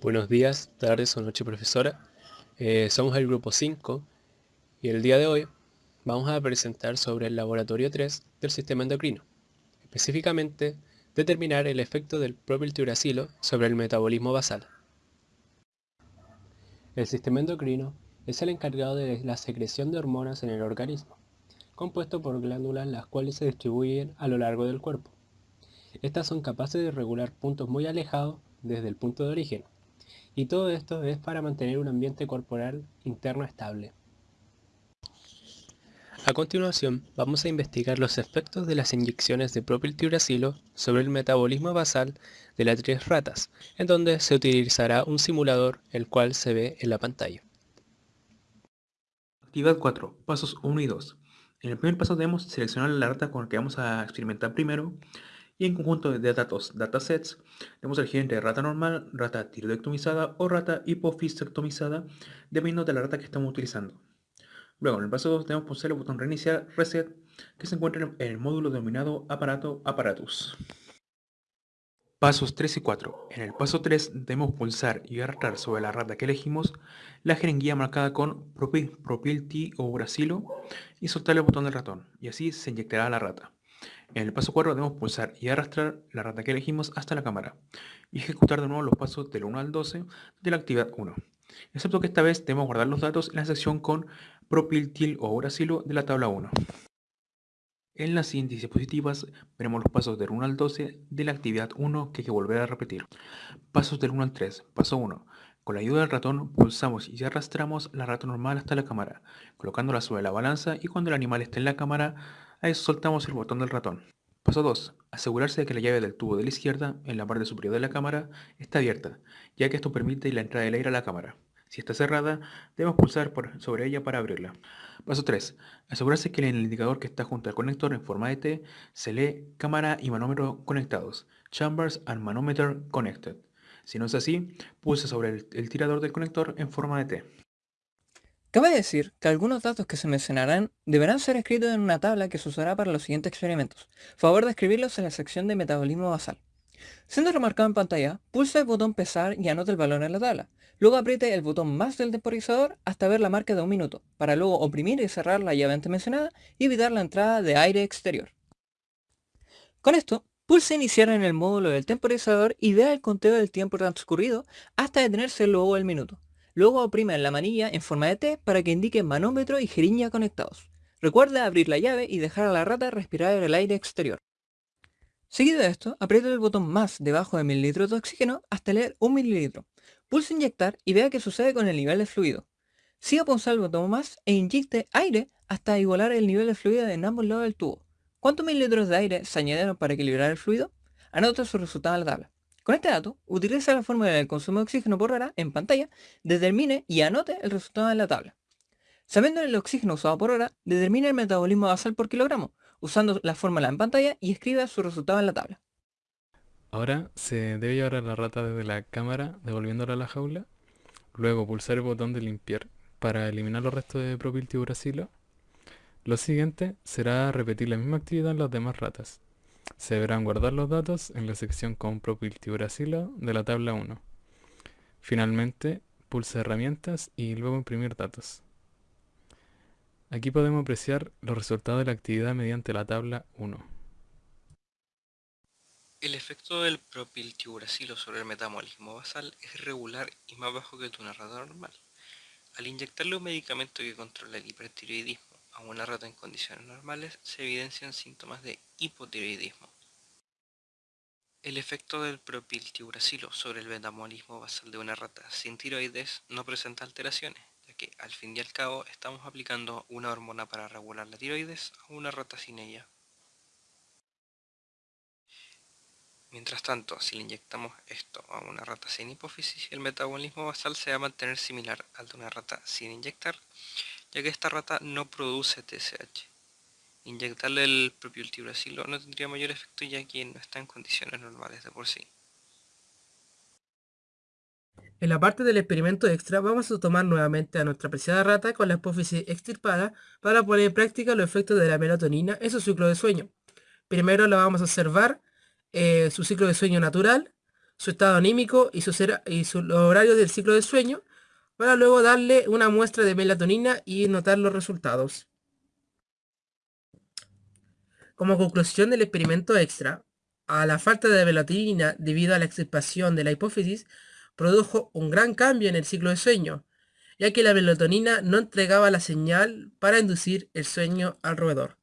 Buenos días, tardes o noche profesora. Eh, somos el grupo 5 y el día de hoy vamos a presentar sobre el laboratorio 3 del sistema endocrino. Específicamente, determinar el efecto del propiltiuracilo sobre el metabolismo basal. El sistema endocrino es el encargado de la secreción de hormonas en el organismo, compuesto por glándulas las cuales se distribuyen a lo largo del cuerpo. Estas son capaces de regular puntos muy alejados desde el punto de origen, y todo esto es para mantener un ambiente corporal interno estable. A continuación, vamos a investigar los efectos de las inyecciones de propiltiuracilo sobre el metabolismo basal de las tres ratas, en donde se utilizará un simulador, el cual se ve en la pantalla. Actividad 4. Pasos 1 y 2. En el primer paso debemos seleccionar la rata con la que vamos a experimentar primero y en conjunto de datos, datasets, debemos elegir entre rata normal, rata tiroidectomizada o rata hipofistectomizada, dependiendo de la rata que estamos utilizando. Luego, en el paso 2 debemos pulsar el botón reiniciar reset que se encuentra en el módulo denominado aparato apparatus. Pasos 3 y 4. En el paso 3 debemos pulsar y arrastrar sobre la rata que elegimos la jeringuilla marcada con propil, propilti o brasilo y soltar el botón del ratón y así se inyectará la rata. En el paso 4 debemos pulsar y arrastrar la rata que elegimos hasta la cámara y ejecutar de nuevo los pasos del 1 al 12 de la actividad 1. Excepto que esta vez debemos guardar los datos en la sección con propiltil o uracilo de la tabla 1. En las siguientes diapositivas veremos los pasos del 1 al 12 de la actividad 1 que hay que volver a repetir. Pasos del 1 al 3. Paso 1. Con la ayuda del ratón pulsamos y arrastramos la rata normal hasta la cámara, colocándola sobre la balanza y cuando el animal esté en la cámara Ahí soltamos el botón del ratón. Paso 2. Asegurarse de que la llave del tubo de la izquierda, en la parte superior de la cámara, está abierta, ya que esto permite la entrada del aire a la cámara. Si está cerrada, debemos pulsar sobre ella para abrirla. Paso 3. Asegurarse que en el indicador que está junto al conector en forma de T se lee cámara y manómetro conectados. Chambers and Manometer Connected. Si no es así, pulse sobre el tirador del conector en forma de T. Cabe decir que algunos datos que se mencionarán deberán ser escritos en una tabla que se usará para los siguientes experimentos. Favor de escribirlos en la sección de metabolismo basal. Siendo remarcado en pantalla, pulse el botón pesar y anote el valor en la tabla. Luego apriete el botón más del temporizador hasta ver la marca de un minuto, para luego oprimir y cerrar la llave antes mencionada y evitar la entrada de aire exterior. Con esto, pulse iniciar en el módulo del temporizador y vea el conteo del tiempo transcurrido hasta detenerse luego del minuto. Luego oprime la manilla en forma de T para que indique manómetro y jeringa conectados. Recuerda abrir la llave y dejar a la rata respirar el aire exterior. Seguido de esto, apriete el botón más debajo de mililitro de oxígeno hasta leer un mililitro. Pulse inyectar y vea qué sucede con el nivel de fluido. Siga pulsar el botón más e inyecte aire hasta igualar el nivel de fluido en ambos lados del tubo. ¿Cuántos mililitros de aire se añadieron para equilibrar el fluido? Anota su resultado en la tabla. Con este dato, utilice la fórmula del consumo de oxígeno por hora en pantalla, determine y anote el resultado en la tabla. Sabiendo el oxígeno usado por hora, determine el metabolismo basal por kilogramo, usando la fórmula en pantalla y escriba su resultado en la tabla. Ahora se debe llevar a la rata desde la cámara devolviéndola a la jaula, luego pulsar el botón de limpiar para eliminar los restos de propiltiuracilo. Lo siguiente será repetir la misma actividad en las demás ratas. Se deberán guardar los datos en la sección con propiltiuracilo de la tabla 1. Finalmente, pulsa herramientas y luego imprimir datos. Aquí podemos apreciar los resultados de la actividad mediante la tabla 1. El efecto del propiltiuracilo sobre el metabolismo basal es regular y más bajo que una rata normal. Al inyectarle un medicamento que controla el hipertiroidismo a una rata en condiciones normales se evidencian síntomas de hipotiroidismo. El efecto del propiltiuracilo sobre el metabolismo basal de una rata sin tiroides no presenta alteraciones, ya que al fin y al cabo estamos aplicando una hormona para regular la tiroides a una rata sin ella. Mientras tanto, si le inyectamos esto a una rata sin hipófisis, el metabolismo basal se va a mantener similar al de una rata sin inyectar, ya que esta rata no produce TSH. Inyectarle el propio ultibracilo no tendría mayor efecto ya que no está en condiciones normales de por sí. En la parte del experimento extra vamos a tomar nuevamente a nuestra apreciada rata con la hipófisis extirpada para poner en práctica los efectos de la melatonina en su ciclo de sueño. Primero la vamos a observar eh, su ciclo de sueño natural, su estado anímico y sus, y horarios del ciclo de sueño, para luego darle una muestra de melatonina y notar los resultados. Como conclusión del experimento extra, a la falta de melatonina debido a la extirpación de la hipófisis, produjo un gran cambio en el ciclo de sueño, ya que la melatonina no entregaba la señal para inducir el sueño al roedor.